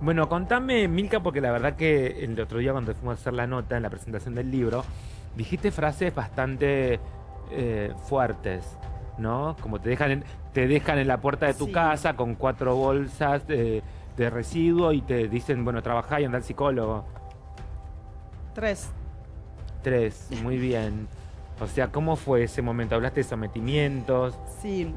Bueno, contame, Milka, porque la verdad que el otro día cuando fuimos a hacer la nota en la presentación del libro, dijiste frases bastante eh, fuertes, ¿no? Como te dejan, en, te dejan en la puerta de tu Sí. casa con cuatro bolsas de, de residuo y te dicen, bueno, trabajá y anda al psicólogo. Tres. Tres, muy bien. O sea, ¿cómo fue ese momento? ¿Hablaste de sometimientos? Sí.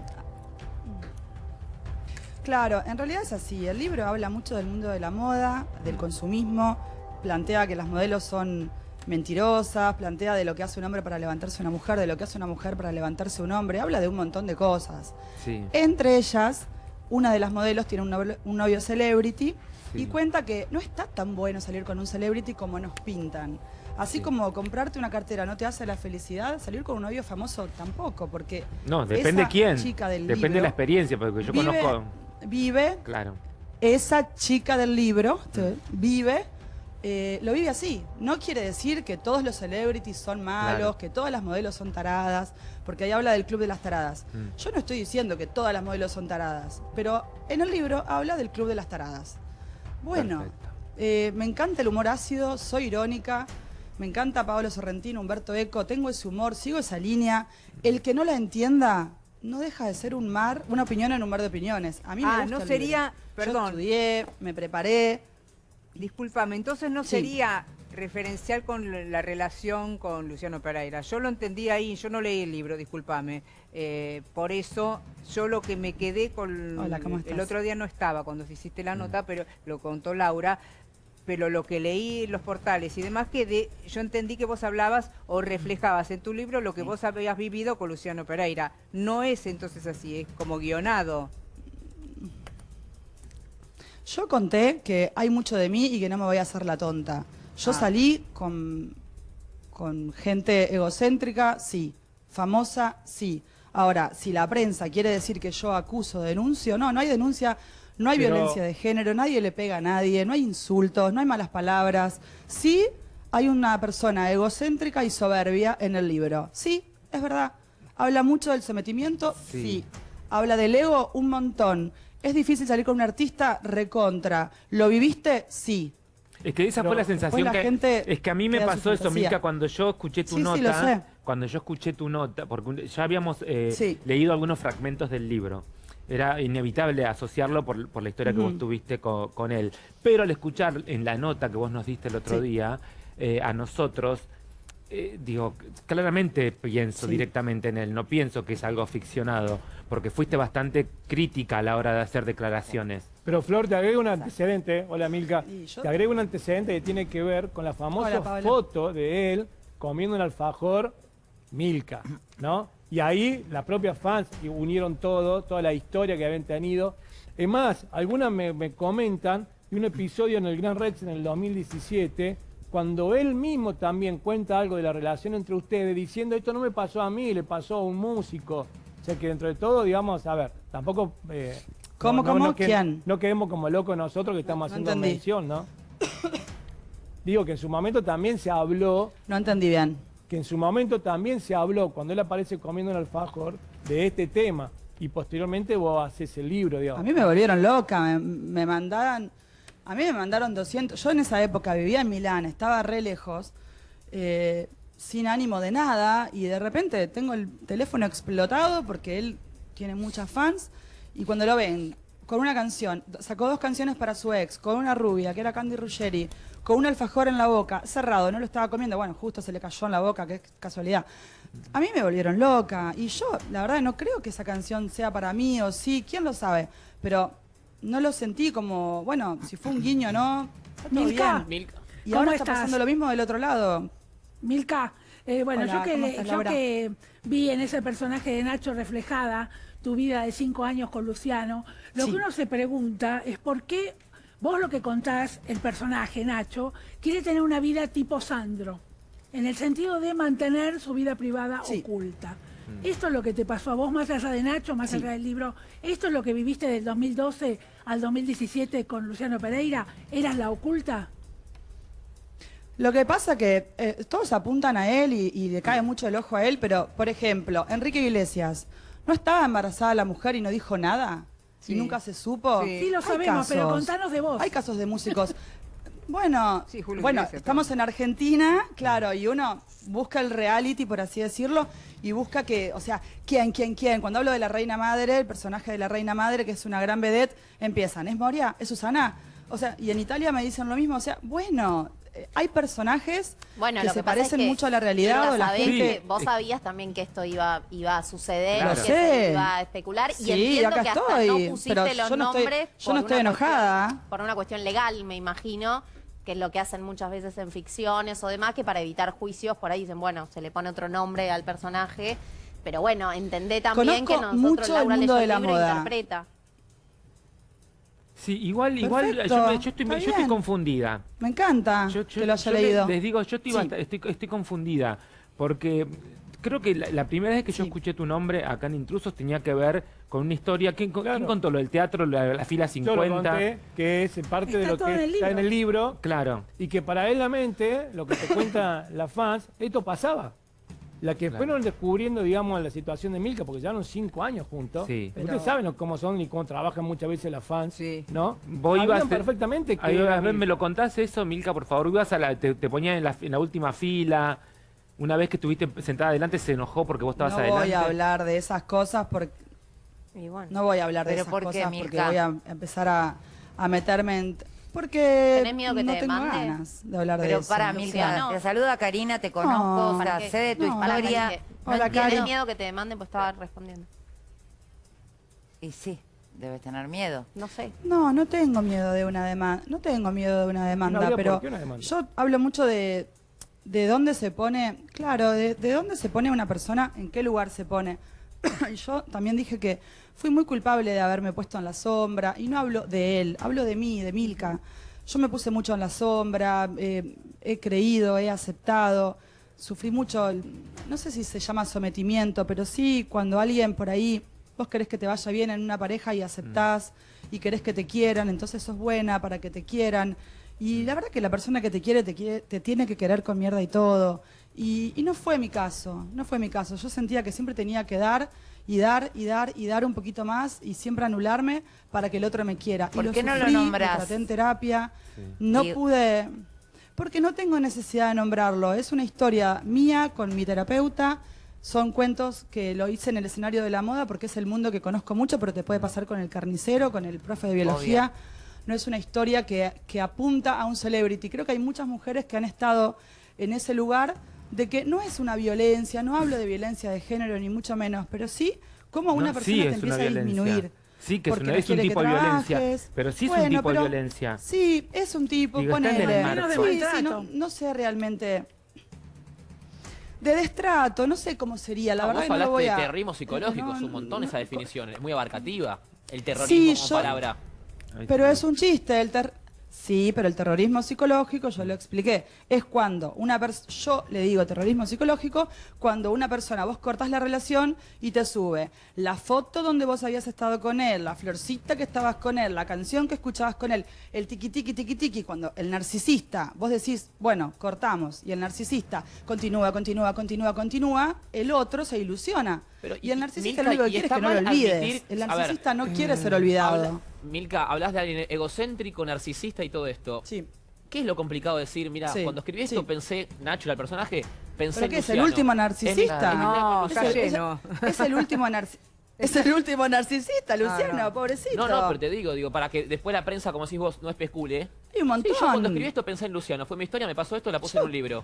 Claro, en realidad es así. El libro habla mucho del mundo de la moda, del consumismo, plantea que las modelos son mentirosas, plantea de lo que hace un hombre para levantarse una mujer, de lo que hace una mujer para levantarse un hombre, habla de un montón de cosas. Sí. Entre ellas, una de las modelos tiene un novio, un novio celebrity Sí. y cuenta que no está tan bueno salir con un celebrity como nos pintan. Así Sí. como comprarte una cartera no te hace la felicidad, salir con un novio famoso tampoco, porque No, depende esa quién. chica del Depende de la experiencia, porque yo vive, conozco... vive Claro. esa chica del libro, Mm. vive, eh, lo vive así. No quiere decir que todos los celebrities son malos, Claro. que todas las modelos son taradas, porque ahí habla del club de las taradas. Mm. Yo no estoy diciendo que todas las modelos son taradas, pero en el libro habla del club de las taradas. Bueno, eh, me encanta el humor ácido, soy irónica, me encanta Pablo Sorrentino, Humberto Eco, tengo ese humor, sigo esa línea. El que no la entienda no deja de ser un mar, una opinión en un mar de opiniones. A mí me Ah, gusta no el sería- perdón. Yo estudié, me preparé. Discúlpame, entonces no Sí. sería referencial con la- la relación con Luciano Pereira. Yo lo entendí ahí, yo no leí el libro, discúlpame. Eh, por eso, yo lo que me quedé con... Hola, ¿cómo el estás? otro día no estaba cuando hiciste Mm. la nota, pero lo contó Laura. Pero lo que leí en los portales y demás, que de, yo entendí que vos hablabas o reflejabas en tu libro lo que vos habías vivido con Luciano Pereira. No es entonces así, es como guionado. Yo conté que hay mucho de mí y que no me voy a hacer la tonta. Yo Ah. salí con, con gente egocéntrica, sí. Famosa, sí. Ahora, si la prensa quiere decir que yo acuso, denuncio, no, no hay denuncia, no hay Pero- violencia de género, nadie le pega a nadie, no hay insultos, no hay malas palabras. Sí, hay una persona egocéntrica y soberbia en el libro. Sí, es verdad. Habla mucho del sometimiento, Sí. sí. Habla del ego un montón. ¿Es difícil salir con un artista? Recontra. ¿Lo viviste? Sí. Es que esa Pero fue la sensación la que... gente es que a mí me pasó eso. Milka, cuando yo escuché tu Sí, sí, nota. lo sé. Cuando yo escuché tu nota, porque ya habíamos eh, Sí. leído algunos fragmentos del libro. Era inevitable asociarlo por, por la historia que vos tuviste co- con, él. Pero al escuchar en la nota que vos nos diste el otro Sí. día, eh, a nosotros, eh, digo, claramente pienso Sí. directamente en él, no pienso que es algo ficcionado, porque fuiste bastante crítica a la hora de hacer declaraciones. Pero Flor, te agrego un antecedente, hola Milka, te agrego un antecedente que tiene que ver con la famosa Hola, foto de él comiendo un alfajor Milka, ¿no? Y ahí las propias fans unieron todo, toda la historia que habían tenido. Es más, algunas me, me comentan de un episodio en el Gran Rex en el 2017, cuando él mismo también cuenta algo de la relación entre ustedes, diciendo esto no me pasó a mí, le pasó a un músico. O sea que dentro de todo, digamos, a ver, tampoco... eh, ¿Cómo, cómo? que- ¿Quién? no quedemos como locos nosotros que estamos no haciendo mención, ¿no? Digo que en su momento también se habló, No entendí bien. Que en su momento también se habló, cuando él aparece comiendo un alfajor, de este tema. Y posteriormente vos haces el libro, A digamos. mí me volvieron loca, me, mandaron, a mí me mandaron 200, yo en esa época vivía en Milán, estaba re lejos, eh, sin ánimo de nada, y de repente tengo el teléfono explotado porque él tiene muchas fans, y cuando lo ven con una canción, sacó dos canciones para su ex, con una rubia, que era Candy Ruggeri, con un alfajor en la boca, cerrado, no lo estaba comiendo, bueno, justo se le cayó en la boca, qué casualidad. A mí me volvieron loca, y yo, la verdad, no creo que esa canción sea para mí, o sí, quién lo sabe, pero no lo sentí como, bueno, si fue un guiño, ¿no? Está todo Milka. bien. Y ¿Cómo ahora está estás? pasando lo mismo del otro lado. Milka, eh, bueno, Hola, yo, que, ¿cómo le- estás, yo que vi en ese personaje de Nacho reflejada tu vida de cinco años con Luciano, lo Sí. que uno se pregunta es por qué vos lo que contás, el personaje Nacho, quiere tener una vida tipo Sandro, en el sentido de mantener su vida privada Sí. oculta. Esto es lo que te pasó a vos, más allá de Nacho, más Sí. allá del libro. Esto es lo que viviste del 2012 al 2017 con Luciano Pereira. ¿Eras la oculta? Lo que pasa que eh, todos apuntan a él y, y le cae mucho el ojo a él, pero, por ejemplo, Enrique Iglesias, ¿no estaba embarazada la mujer y no dijo nada? Sí. y nunca se supo. Sí. Sí, lo Hay sabemos, pero contanos de vos. Hay casos de músicos. Bueno, Sí, bueno, Iglesias, estamos en Argentina, claro, y uno busca el reality, por así decirlo, y busca que, o sea, quién, quién, quién. Cuando hablo de la reina madre, el personaje de la reina madre, que es una gran vedette, empiezan, ¿es Moria? ¿Es Susana? O sea, y en Italia me dicen lo mismo, o sea, bueno, hay personajes Bueno, que lo se que parecen es que mucho a la realidad Nunca o la sabés gente... que vos sabías también que esto iba, iba a suceder, Claro. que se sé. iba a especular. Sí, y entiendo acá que hasta estoy, no pusiste pero los yo no estoy- nombres yo por no estoy enojada. cuestión- por una cuestión legal, me imagino, que es lo que hacen muchas veces en ficciones o demás, que para evitar juicios por ahí dicen, bueno, se le pone otro nombre al personaje. Pero bueno, entendé también Conozco que nosotros mucho el Laura mundo leyó de el la libro e moda. interpreta. Sí, igual, igual yo, me- yo estoy, yo estoy confundida. Me encanta Yo, yo- que lo haya leído. Les digo, yo estoy, Sí. estoy, estoy confundida. Porque creo que la, la primera vez que yo escuché tu nombre acá en Intrusos tenía que ver con una historia. ¿Quién, con- Claro. quién contó lo del teatro, la, la fila Yo 50? lo conté, que es parte de lo que en está en el libro, Claro. y que paralelamente, lo que te cuenta la fans, esto pasaba. La que Claro. fueron descubriendo, digamos, la situación de Milka, porque llevaron cinco años juntos. Sí. Ustedes Pero- saben cómo son y cómo trabajan muchas veces las fans, Sí. ¿no? Vos ibas Sabían a- perfectamente que Ahí, era a ver, ¿Me lo contás eso, Milka, por favor? Ibas a la, te, te ponían en la, en la última fila. Una vez que estuviste sentada adelante se enojó porque vos estabas no adelante. voy a hablar de esas cosas porque Y bueno. no voy a hablar de ¿Pero esas por qué, cosas porque Mirka? voy a empezar a, a meterme en porque ¿Tenés miedo que no te tengo demande? ganas de hablar de Pero eso. para, Luciano. Milka, te saluda Karina, te conozco, No. o sea, ¿Para qué? sé de tu No. Historia. Hola, no tienes miedo que te demanden, pues estaba respondiendo. Y sí, debes tener miedo. No sé. No, no tengo miedo de una demanda, no tengo miedo de una demanda, pero una demanda. yo hablo mucho de de dónde se pone, claro, de, de dónde se pone una persona, en qué lugar se pone. yo también dije que fui muy culpable de haberme puesto en la sombra, y no hablo de él, hablo de mí, de Milka. Yo me puse mucho en la sombra, eh, he creído, he aceptado, sufrí mucho, no sé si se llama sometimiento, pero sí cuando alguien por ahí, vos querés que te vaya bien en una pareja y aceptás, y querés que te quieran, entonces sos buena para que te quieran. Y la verdad que la persona que te quiere te, quiere, te tiene que querer con mierda y todo. Y, y no fue mi caso, no fue mi caso. Yo sentía que siempre tenía que dar y dar y dar y dar un poquito más y siempre anularme para que el otro me quiera. ¿Por y qué no lo sufrí, nombrás? Lo traté en terapia, no Y- pude, porque no tengo necesidad de nombrarlo. Es una historia mía con mi terapeuta. Son cuentos que lo hice en el escenario de la moda porque es el mundo que conozco mucho, pero te puede pasar con el carnicero, con el profe de biología. No es una historia que, que apunta a un celebrity. Creo que hay muchas mujeres que han estado en ese lugar de que no es una violencia, no hablo de violencia de género ni mucho menos, pero sí cómo una No, persona sí te empieza a disminuir. Sí, que es, porque es un tipo de violencia. Pero sí es un tipo de violencia. Sí, es un tipo, Digo, está en el ponele. marco. Menos de Sí, sí, no, no sé realmente. De destrato, no sé cómo sería, la No, verdad vos que no voy de terrorismo psicológico, No, es un montón no, esa definición, es muy abarcativa. El terrorismo Sí, como yo- palabra. Pero es un chiste, el ter... Sí, pero el terrorismo psicológico, yo lo expliqué, es cuando una persona, yo le digo terrorismo psicológico, cuando una persona, vos cortás la relación y te sube la foto donde vos habías estado con él, la florcita que estabas con él, la canción que escuchabas con él, el tiqui tiqui tiqui tiqui, cuando el narcisista, vos decís, bueno, cortamos, y el narcisista continúa, continúa, continúa, continúa, el otro se ilusiona. Pero, y el narcisista lo único que quiere es que no lo olvides. admitir- el ver, narcisista no quiere ser olvidado. Habla- Milka, hablas de alguien egocéntrico, narcisista y todo esto. Sí. ¿Qué es lo complicado de decir? Mira, Sí, cuando escribí esto sí. pensé, Nacho el personaje, pensé ¿Pero qué es el último narcisista? No, Es el- es- lleno. Es el último narci- Es el último narcisista, Luciano, no. pobrecito. No, no, pero te digo, digo, para que después la prensa, como decís vos, no especule. Hay un montón. Sí, yo cuando escribí esto pensé en Luciano. Fue mi historia, me pasó esto, la puse en un libro.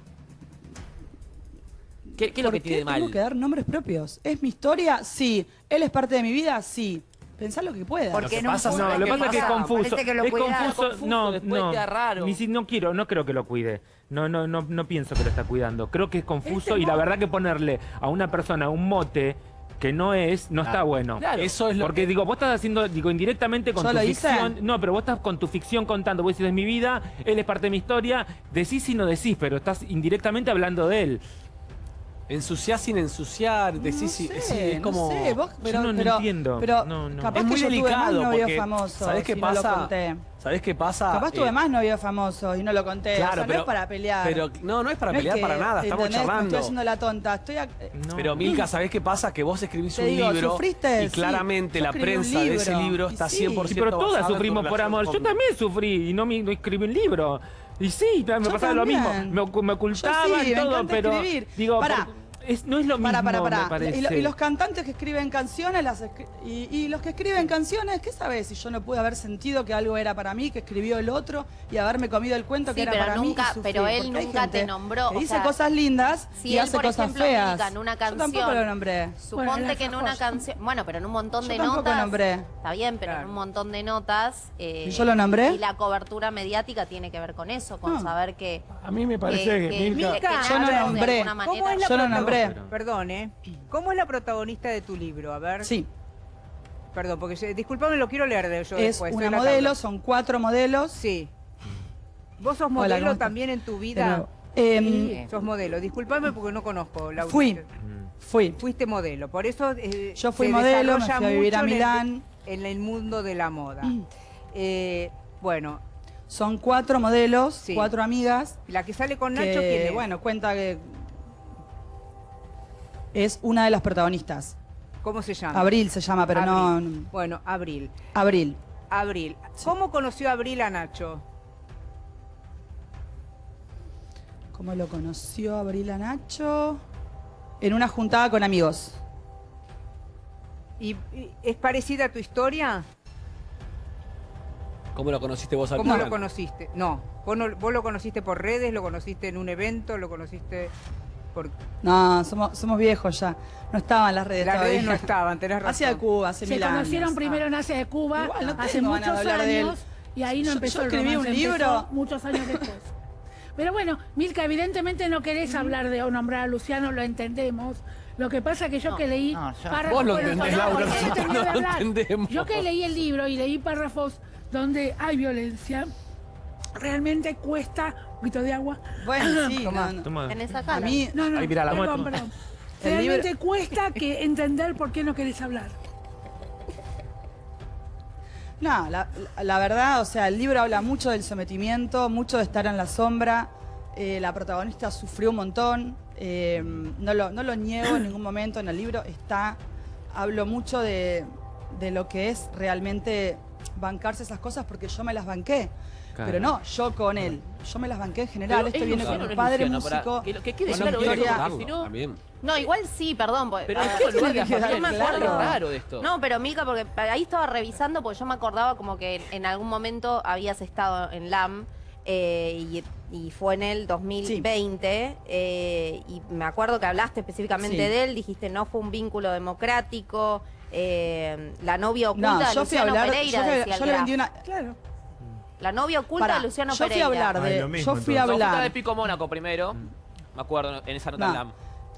¿Qué, qué es lo ¿Por que tiene de mal? tengo que dar nombres propios? ¿Es mi historia? Sí. ¿Él es parte de mi vida? Sí. Pensá lo que pueda. Porque que en un pasa- No, lo que pasa es que es confuso. Que lo es confuso. confuso, No, después no. queda raro. Ni si- no quiero, no creo que lo cuide. No, no, no, no pienso que lo está cuidando. Creo que es confuso Ese y la verdad que ponerle a una persona un mote que no es, no está bueno. Claro. Eso es lo Porque digo, vos estás haciendo, digo, indirectamente con ¿Yo tu lo hice? ficción. No, pero vos estás con tu ficción contando. Vos decís, es mi vida, él es parte de mi historia. Decís y no decís, pero estás indirectamente hablando de él. Ensuciás sin ensuciar, decís, no sí, sé, sí, es como... No sé, vos, pero, no- no pero- entiendo. Pero No, no. capaz es muy que yo tuve más delicado porque, famosos. ¿sabés qué y no lo pasa? conté. ¿Sabés qué pasa? Capaz tuve Eh, más novios famosos y no lo conté. Claro, o sea, pero, no es para pelear. Pero no, no es para No es pelear que, para nada, estamos ¿entendés? Me charlando. estoy haciendo la tonta. Estoy ac- eh, No. Pero Milka, ¿sabés qué pasa? Que vos escribís Te un digo, libro ¿sufriste? y claramente yo la prensa de ese libro. está sí. 100% Sí, pero todas sufrimos por amor. Yo también sufrí y no, me, no escribí un libro. Y sí, me pasaba lo mismo. Me, me ocultaba Yo sí, me todo, pero digo, Pará. por- es- no es lo mismo, Para, para, me para. parece. Y, lo- y los cantantes que escriben canciones, las escri- y, y los que escriben canciones, ¿qué sabes? Si yo no pude haber sentido que algo era para mí, que escribió el otro, y haberme comido el cuento Sí, que era pero para nunca- mí. pero él nunca te nombró, Que o dice sea, cosas lindas si y él, hace por cosas ejemplo, feas. Milka, en una Yo tampoco lo nombré. Suponte que en una canción, bueno, pero en un montón Yo de tampoco notas, nombré. está bien, pero Claro. en un montón de notas, eh, ¿Y yo lo nombré? Y la cobertura mediática tiene que ver con eso, con No. saber que, A mí me parece que- que, que- Milka... que Yo no nombré. alguna ¿Cómo manera- es la Yo lo Perdón, ¿eh? ¿Cómo es la protagonista de tu libro? A ver. Sí, Perdón, porque disculpame, lo quiero leer de yo es después. una modelo, son cuatro modelos. Sí. ¿Vos sos modelo también en tu vida? Em, Sí. Sos modelo. Disculpame porque no conozco la Fui. Mm. Fui. Fuiste modelo. Por eso. eh, Yo fui se modelo, me fui a vivir a mucho en el- Milán. En el, mundo de la moda. Eh, bueno, Son cuatro modelos, Sí. cuatro amigas. la que sale con Nacho, que, ¿quién es? bueno, cuenta que es una de las protagonistas. ¿Cómo se llama? Abril se llama, pero no, Abril. no- Bueno, Abril. Abril. Abril. ¿Cómo conoció Abril a Nacho? ¿Cómo lo conoció Abril a Nacho? En una juntada con amigos. ¿Y, y es parecida a tu historia? ¿Cómo lo conociste vos al ¿Cómo lo conociste? No. ¿Vos, no. ¿Vos lo conociste por redes? ¿Lo conociste en un evento? ¿Lo conociste No, somos, somos viejos ya. No estaban las redes Las todavía. redes no estaban, tenés razón. Hacia Cuba, hace Se mil conocieron años. primero en Asia de Cuba Igual no hace tengo muchos ganas de hablar de él. años y ahí no Yo- empezó yo el escribí un empezó libro. muchos años después. Pero bueno, Milka, evidentemente no querés hablar de o nombrar a Luciano, lo entendemos. Lo que pasa que yo que leí no, yo- párrafos- Vos lo bueno, entendés, no, Laura, porque él nosotros terminó de no lo hablar. entendemos. Yo que leí el libro y leí párrafos donde hay violencia, realmente cuesta un poquito de agua. Bueno, sí, no, no. Toma. En esa A cala. mí, No, no, perdón, perdón. Realmente libro- cuesta que entender por qué no querés hablar. No, la, la verdad, o sea, el libro habla mucho del sometimiento, mucho de estar en la sombra. Eh, la protagonista sufrió un montón. eh, no, lo, no lo niego en ningún momento. En el libro está. Hablo mucho de, de lo que es realmente bancarse esas cosas porque yo me las banqué. Claro. Pero no, yo con él. Yo me las banqué en general. Pero Esto es viene con no un es padre Luciano, para- músico. que que quede claro si no- También. No, igual sí, perdón. porque- Pero es que lugar de me acuerdo. raro de esto. No, pero Milka, porque ahí estaba revisando, porque yo me acordaba como que en algún momento habías estado en LAM eh, y, y fue en el 2020 eh, y me acuerdo que hablaste específicamente Sí. de él, dijiste no fue un vínculo democrático, eh, la novia oculta No, de yo a Luciano hablar. Pereira, Yo, decía le- yo vendí una. Claro. La novia oculta Pará, de Luciano yo fui a Pereira. hablar Ay, de. lo mismo, yo fui a hablar. de Pico Mónaco primero. Me acuerdo en esa nota LAM.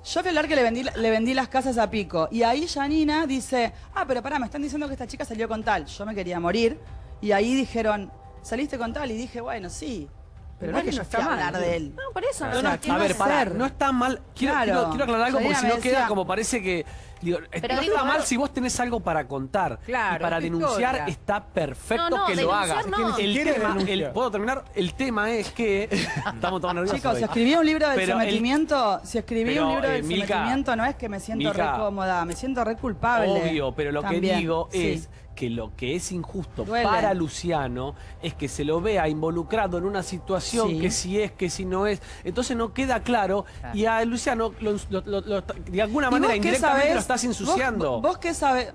Yo fui a hablar que le vendí, le vendí las casas a Pico. Y ahí Janina dice, ah, pero pará, me están diciendo que esta chica salió con tal. Yo me quería morir. Y ahí dijeron, saliste con tal. Y dije, bueno, sí. Pero no es que yo está mal. hablar de él. No, por eso. No, sea, no, ¿qué A ver, no está mal. Quiero, Claro. quiero, quiero aclarar algo porque si no queda como parece que. Digo, Pero no digo, está mal si vos tenés algo para contar. Claro, y para denunciar historia. está perfecto No, no, que lo hagas. no. El tema, el- ¿Puedo terminar? El tema es que. Estamos todos nerviosos. Chicos, hoy. si escribí un libro el- sometimiento, si escribí pero, un libro eh, del Milka, sometimiento, no es que me siento Milka, re cómoda, me siento re culpable. Obvio, pero lo También, que digo sí. Que lo que es injusto Duele. para Luciano es que se lo vea involucrado en una situación Sí. que si es, que si no es. Entonces no queda claro y a Luciano lo- lo- lo- de alguna ¿Y manera vos indirectamente sabés? lo estás ¿Vos- ensuciando. ¿Vos, qué sabés?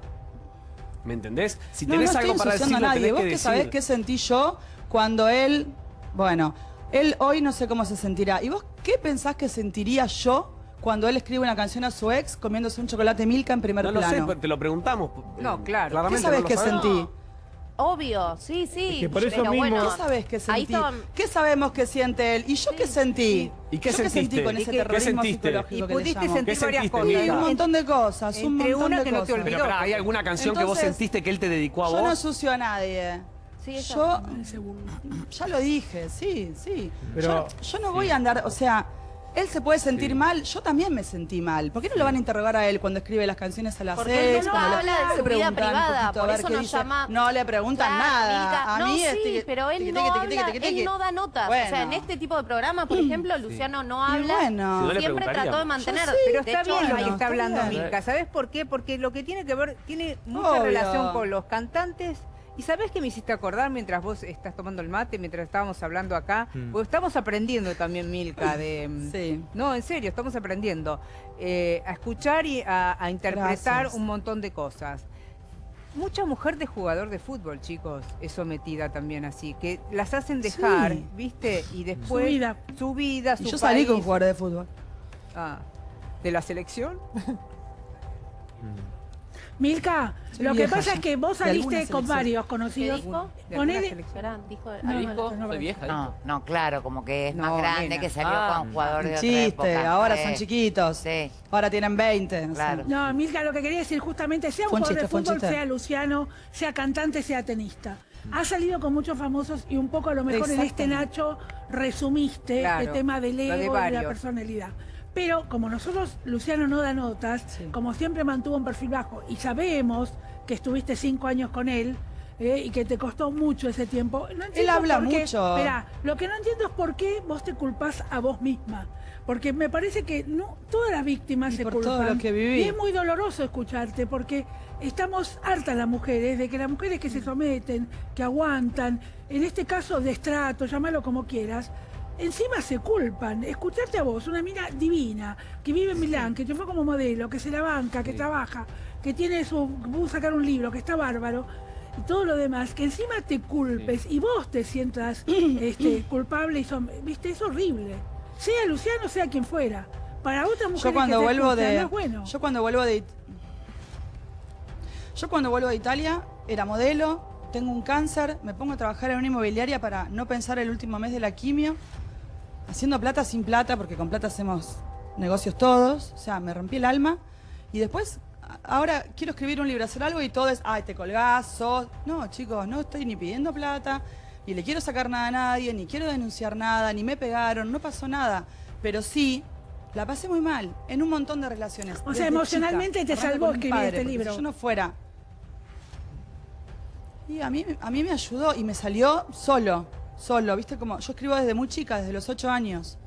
¿Me entendés? Si No, tenés no algo estoy para decir, a nadie. tenés ¿Vos que qué decir. sabés qué sentí yo cuando él... Bueno, él hoy no sé cómo se sentirá. ¿Y vos qué pensás que sentiría yo cuando él escribe una canción a su ex comiéndose un chocolate Milka en primer No lo sé, plano? te lo preguntamos. No, claro. ¿Qué sabés no que sabemos. sentí? Obvio, sí, sí. Es que por eso pero mismo- bueno, ¿Qué sabés que ahí sentí? ¿Qué sabemos que siente él? ¿Y yo qué sentí? ¿Y qué ¿Yo sentiste? sentí con ¿Y ese qué- terrorismo qué sentiste? psicológico Y que le pudiste sentir ¿Qué varias cosas. Sí, un montón de cosas, un Entre montón una de que no te cosas. olvidó. Pero pará, ¿hay alguna canción que vos sentiste que él te dedicó a Yo no vos? ensucio a nadie. Sí. Yo ya lo dije, sí, sí. Pero- yo, yo no voy a andar, o sea, Él se puede sentir mal, yo también me sentí mal. ¿Por qué no lo van a interrogar a él cuando escribe las canciones a las Porque él seis? no cuando habla de su vida privada, por eso nos dice? llama- No le preguntan Claro, nada. A no, mí sí, este- pero él no habla, él da notas. O sea, en este tipo de programas, por ejemplo, Luciano no habla. bueno. Si no le Siempre trató de mantener. Pero de está hecho, bien lo que está hablando. Milka. ¿Sabes por qué? Porque lo que tiene que ver, tiene mucha relación con los cantantes. ¿Y sabes qué me hiciste acordar mientras vos estás tomando el mate, mientras estábamos hablando acá? Mm. Porque estamos aprendiendo también, Milka, de... Sí. No, en serio, estamos aprendiendo eh, a escuchar y a, a interpretar Gracias. un montón de cosas. Mucha mujer de jugador de fútbol, chicos, es sometida también así, que las hacen dejar, Sí. ¿viste? Y después vida. su vida, su Y yo salí con país. jugadores de fútbol. Ah, ¿De la selección? Milka, lo que pasa ya. es que vos De saliste con varios ¿Qué conocidos. dijo? ¿De Con él, dijo No, no, vieja. No, no, claro, como que es más grande, nena. que salió Ah. con jugadores de otra Chiste, época. ahora Sí. son chiquitos. Sí. Ahora tienen 20. o sea. Claro. No, Milka, lo que quería decir justamente, sea un un jugador chiste, de un fútbol, chiste. sea Luciano, sea cantante, sea tenista. Ha salido con muchos famosos y un poco a lo mejor en este. Nacho resumiste Claro, el tema del lo de ego y de la varios. personalidad. Pero como nosotros, Luciano no da notas, Sí. como siempre mantuvo un perfil bajo y sabemos que estuviste cinco años con él eh, y que te costó mucho ese tiempo. No entiendo habla por qué- mucho. Esperá, lo que no entiendo es por qué vos te culpás a vos misma. Porque me parece que no todas las víctimas Y se por culpan. todo lo que viví. Y es muy doloroso escucharte porque estamos hartas las mujeres de que las mujeres que se someten, que aguantan, en este caso de estrato, llámalo como quieras, encima se culpan. Escucharte a vos, una mina divina, que vive en Milán, que te fue como modelo, que se la banca, que trabaja, que tiene su, pudo sacar un libro, que está bárbaro. Y todo lo demás, que encima te culpes y vos te sientas este, culpable y som- viste, es horrible. Sea Luciano, sea quien fuera. Para otras mujeres Yo cuando que vuelvo escuchan, de. no es bueno. Yo cuando vuelvo de. Yo cuando vuelvo de Italia era modelo, tengo un cáncer, me pongo a trabajar en una inmobiliaria para no pensar el último mes de la quimio, haciendo plata sin plata, porque con plata hacemos negocios todos. O sea, me rompí el alma. Y después, ahora quiero escribir un libro, hacer algo y todo es, ay, te colgás, sos. No, chicos, no estoy ni pidiendo plata, ni le quiero sacar nada a nadie, ni quiero denunciar nada, ni me pegaron, no pasó nada. Pero sí, la pasé muy mal en un montón de relaciones. O sea, emocionalmente chica, te salvó escribir este libro. Si yo no fuera. Y a mí, a mí me ayudó y me salió solo, solo, ¿viste? Como yo escribo desde muy chica, desde los ocho años.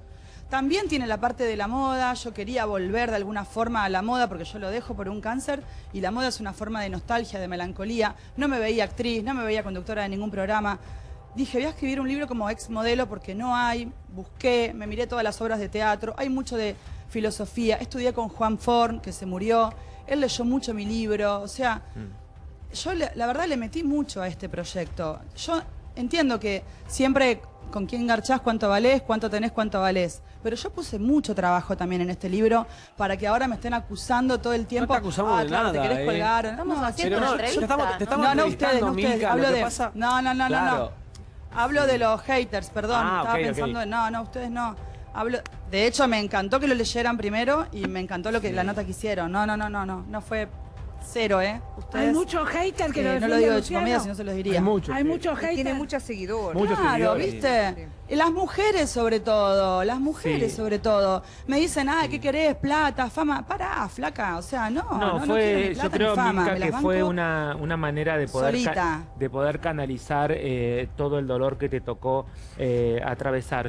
También tiene la parte de la moda, yo quería volver de alguna forma a la moda porque yo lo dejo por un cáncer y la moda es una forma de nostalgia, de melancolía. No me veía actriz, no me veía conductora de ningún programa. Dije, voy a escribir un libro como ex modelo porque no hay, busqué, me miré todas las obras de teatro, hay mucho de filosofía, estudié con Juan Forn, que se murió, él leyó mucho mi libro, o sea, yo le- la verdad le metí mucho a este proyecto. Yo entiendo que siempre con quién garchás, cuánto valés, cuánto tenés, cuánto valés. Pero yo puse mucho trabajo también en este libro para que ahora me estén acusando todo el tiempo. te acusamos ah, de claro, te nada, querés eh. colgar. Estamos No, haciendo una no, entrevista. estamos, te estamos no, no ustedes, no ustedes. Milka, Hablo de. pasa- No, no, no, no, Claro. no. Hablo de los haters, perdón. Ah, estaba ok, ok. pensando en. No, no, ustedes no. Hablo. De hecho, me encantó que lo leyeran primero y me encantó lo que la nota que hicieron. No, no, no, no, no. No fue cero, ¿eh? Ustedes. Hay muchos haters que eh, lo no lo digo de comida, si no se los diría. Hay mucho. Hay sí. muchos haters. Tiene muchos seguidores. Muchos Claro, seguidores. ¿viste? Y Las mujeres sobre todo, las mujeres Sí. sobre todo. Me dicen, ah, ¿qué querés? Plata, fama. Pará, flaca, o sea, no. No, No, no quiero fue, ni plata yo creo, ni fama, que fue una, una manera de poder, ca- de poder canalizar eh, todo el dolor que te tocó eh, atravesar.